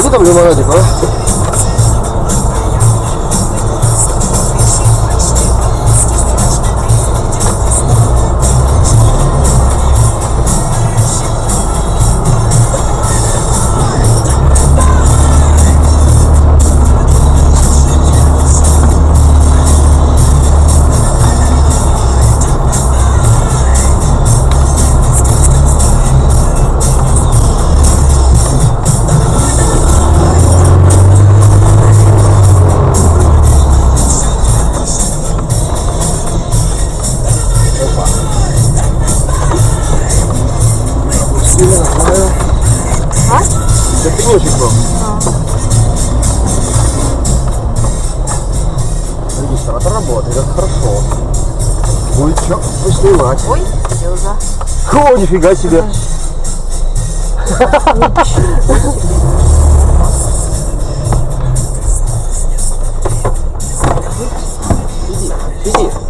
자기도 얼마나 지금 Сильно знаю. А? Это пенечек был. Регистратор работает, это хорошо. Будет что поснимать. Ой, Сережа. О, нифига себе. Сиди, сиди.